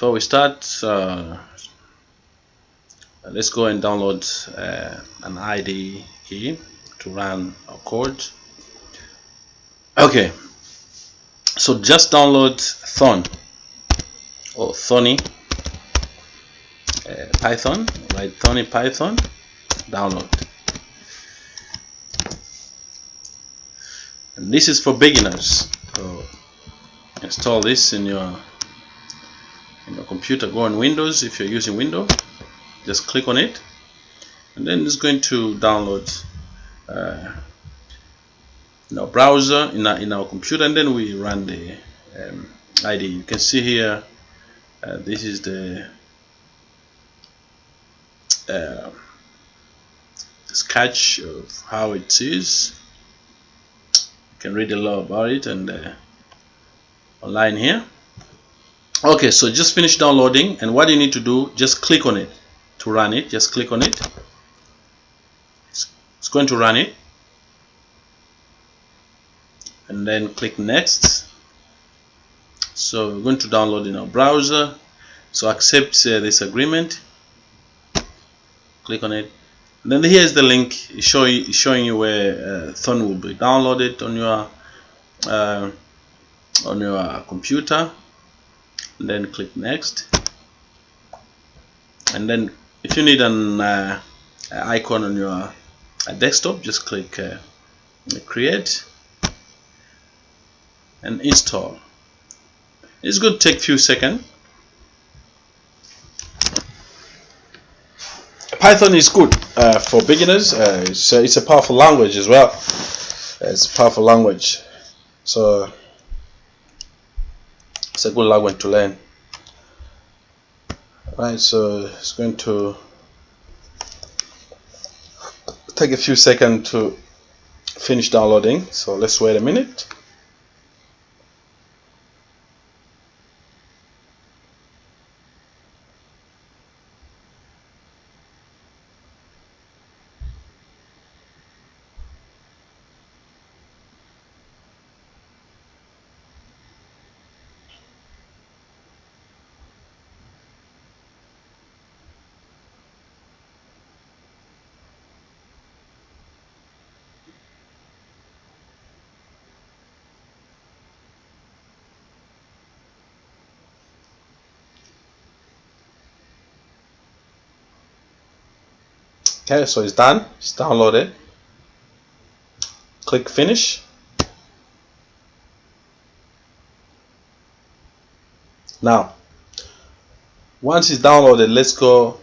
before we start uh, let's go and download uh, an IDE to run our code. Okay. So just download Thon or Thonny uh, Python right? Thonny Python download. And this is for beginners. So install this in your computer go on Windows if you're using Windows just click on it and then it's going to download uh, in our browser in our, in our computer and then we run the um, ID you can see here uh, this is the uh, sketch of how it is. You can read a lot about it and uh, online here okay so just finish downloading and what you need to do just click on it to run it. Just click on it. It's, going to run it. And then click next. So we're going to download in our browser. So accept uh, this agreement. Click on it. And then here's the link. Showing showing you where uh, Thon will be downloaded on your uh, on your computer. and then click next. And then if you need an uh, icon on your uh, desktop just click uh, create and install. It's going to take a few seconds Python is good uh, for beginners uh, it's, it's, a powerful language as well. It's a powerful language. So it's a good language to learn. Right so it's going to take a few seconds to finish downloading. So let's wait a minute okay so it's done. It's downloaded. Click finish. Now once it's downloaded let's go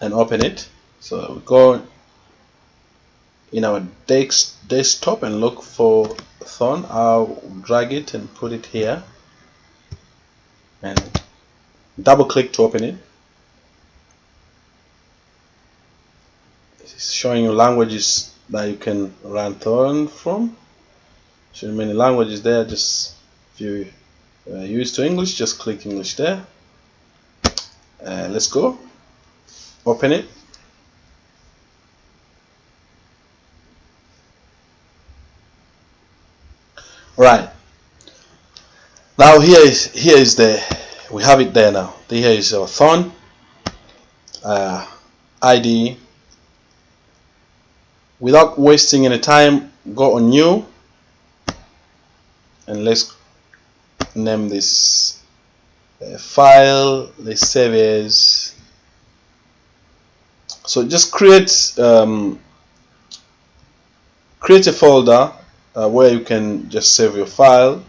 and open it. So we go in our desk, desktop and look for Thon I'll drag it and put it here. And double click to open it it's showing you languages that you can run Thon from. Showing many languages there just if you uh, used to English just click English there. Uh, let's go. Open it. Right. Now here is here is the we have it there now. Here is our thorn uh, ID without wasting any time go on new and let's name this uh, file let's save as so just create um, create a folder uh, where you can just save your file.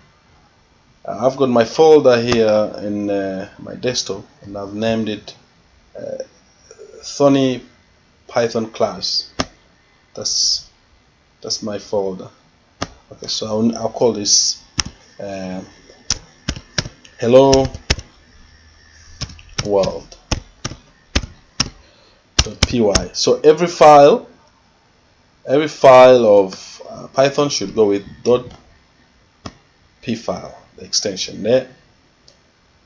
Uh, I've got my folder here in uh, my desktop and I've named it uh, Thonny Python class that's that's my folder. Okay so I'll, I'll call this uh, hello world. Py so every file every file of uh, python should go with dot p file the extension there.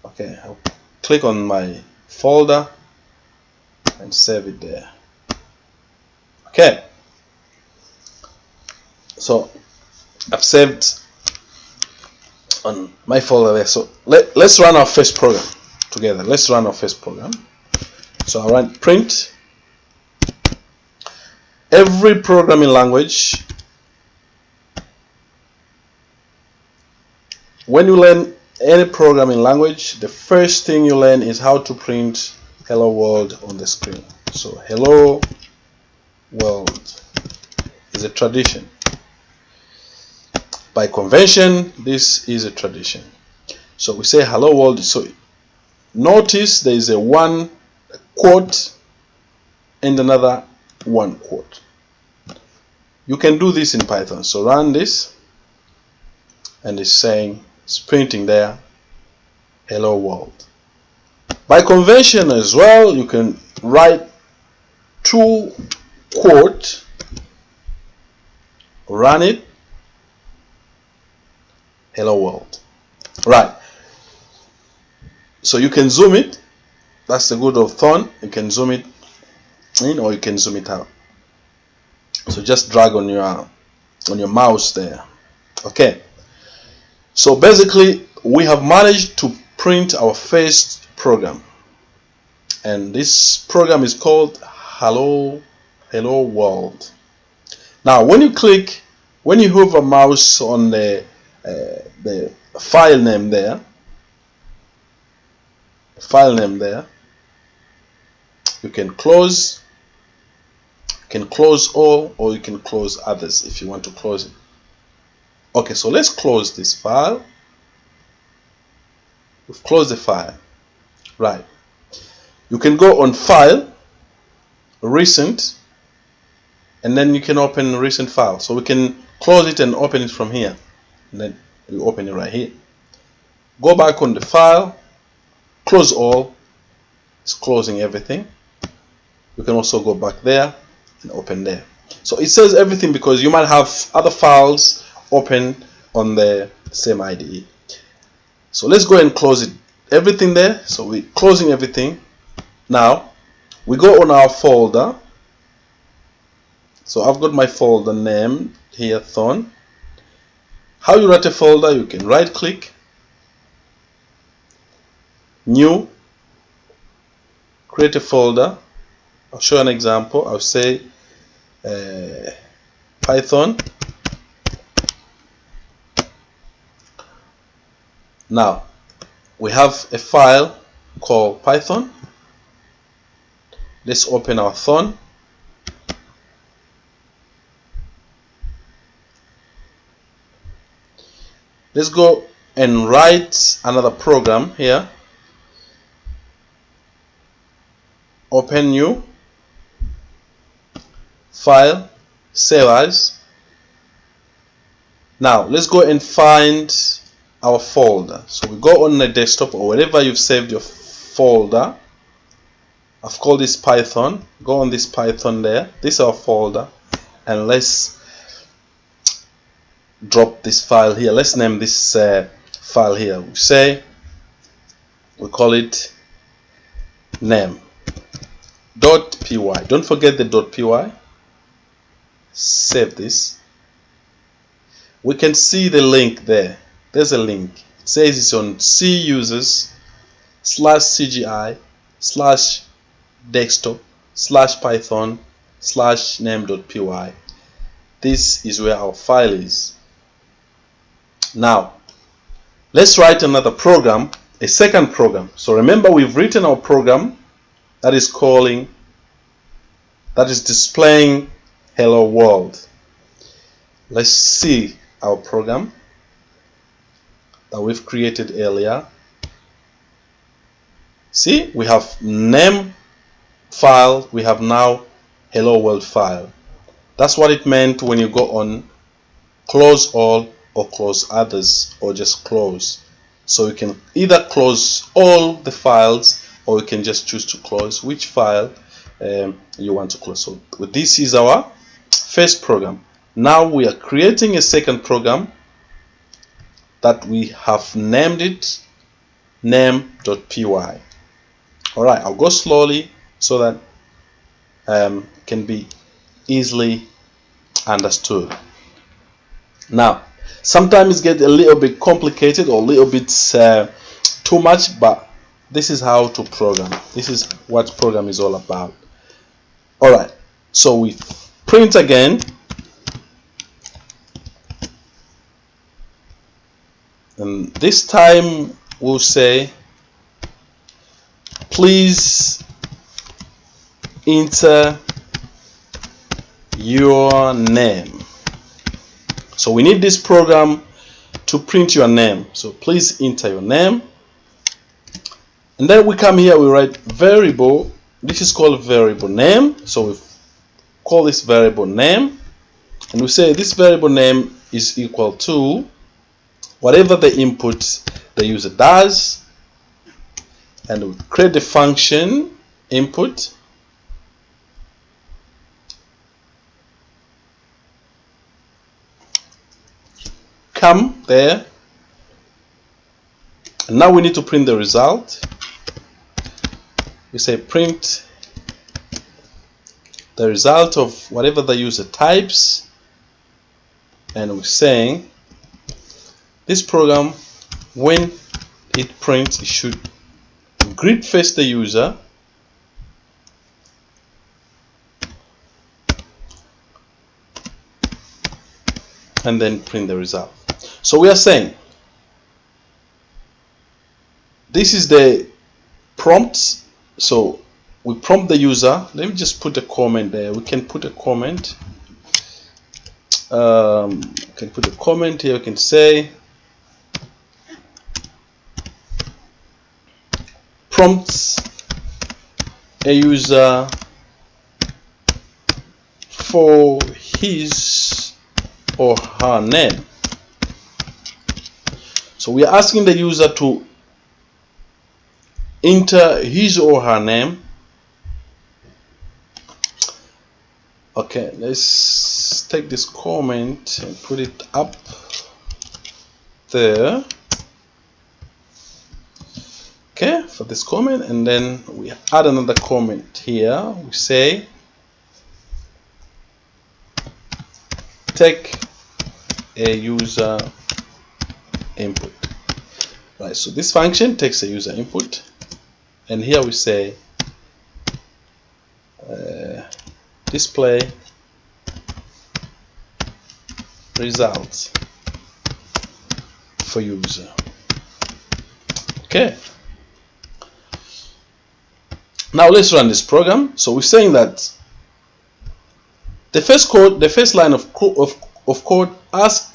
Okay I'll click on my folder and save it there. Okay so I've saved on my folder there. So let, let's run our first program together. Let's run our first program. So I'll run print. Every programming language. When you learn any programming language the first thing you learn is how to print hello world on the screen. So hello world is a tradition by convention this is a tradition. So we say hello world. So notice there is a one quote and another one quote. You can do this in Python. So run this and it's saying it's printing there hello world. By convention as well you can write two quote run it hello world. Right. So you can zoom it. That's the good of Thon you can zoom it in or you can zoom it out. So just drag on your on your mouse there. Okay. So basically we have managed to print our first program. And this program is called hello hello world. Now when you click when you hover mouse on the the file name there. File name there. You can close can close all or you can close others if you want to close it. Okay so let's close this file. We've closed the file. Right. You can go on file recent and then you can open recent file. So we can close it and open it from here and then you open it right here. Go back on the file close all it's closing everything. You can also go back there and open there. So it says everything because you might have other files open on the same IDE so let's go and close it everything there. So we're closing everything. Now we go on our folder. So I've got my folder name here Thon how you write a folder you can right click new. Create a folder. I'll show an example. I'll say uh, Python. Now we have a file called Python. Let's open our Thon let's go and write another program here. Open new file save as. Now let's go and find our folder. So we go on the desktop or wherever you've saved your folder. I've called this Python. Go on this Python there. This is our folder. And let's drop this file here. Let's name this uh, file here. We say we call it name. Dot py. Don't forget the dot py. Save this. We can see the link there. There's a link. It says it's on c users slash cgi slash desktop slash python slash name.py this is where our file is now let's write another program a second program. So remember we've written our program that is calling that is displaying hello world. Let's see our program that we've created earlier. See we have name file we have now hello world file. That's what it meant when you go on close all or close others or just close so you can either close all the files or you can just choose to close which file um, you want to close. So this is our first program. Now we are creating a second program that we have named it name.py. Alright, I'll go slowly so that um, can be easily understood. Now, sometimes get a little bit complicated or a little bit uh, too much, but this is how to program. This is what program is all about. All right. So we print again. And this time we'll say please enter your name so we need this program to print your name. So please enter your name. And then we come here we write variable. This is called variable name. So we call this variable name. And we say this variable name is equal to whatever the input the user does. And we create the function input come there. And now we need to print the result. We say print the result of whatever the user types. And we're saying this program when it prints it should greet first the user. And then print the result so we are saying this is the prompt so we prompt the user. Let me just put a comment there. We can put a comment. Um, can put a comment here. We can say prompts a user for his or her name so we are asking the user to enter his or her name. Okay let's take this comment and put it up there. Okay for this comment and then we add another comment here. We say take a user input. Right so this function takes a user input and here we say uh, display results for user. Okay. Now let's run this program. So we're saying that the first code the first line of, of, of code ask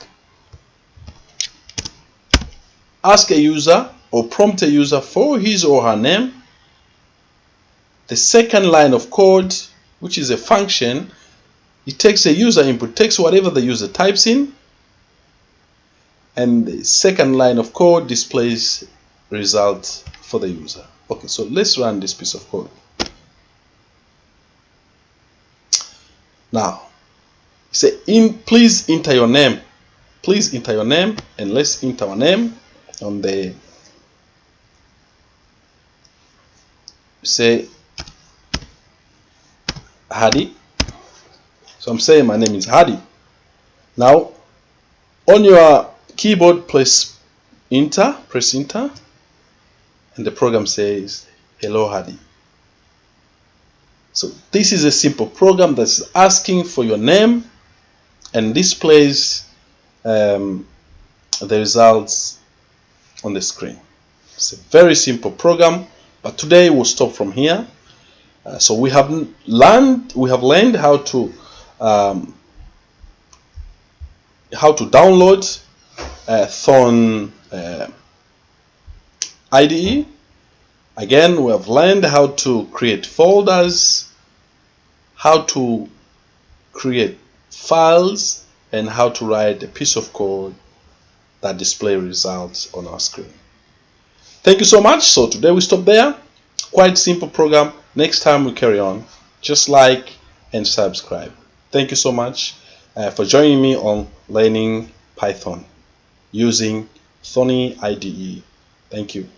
ask a user or prompt a user for his or her name the second line of code, which is a function, it takes a user input, takes whatever the user types in, and the second line of code displays result for the user. Okay, so let's run this piece of code. Now, say in please enter your name. Please enter your name and let's enter our name on the say Hadi. So I'm saying my name is Hadi. Now, on your keyboard, press enter, press enter, and the program says, hello Hadi. So this is a simple program that's asking for your name and displays um, the results on the screen. It's a very simple program, but today we'll stop from here. Uh, so we have learned we have learned how to um, how to download uh, Thorn uh, IDE. Again, we have learned how to create folders, how to create files, and how to write a piece of code that display results on our screen. Thank you so much. So today we stop there. Quite simple program Next time we carry on, just like and subscribe. Thank you so much uh, for joining me on learning Python using Thonny IDE. Thank you.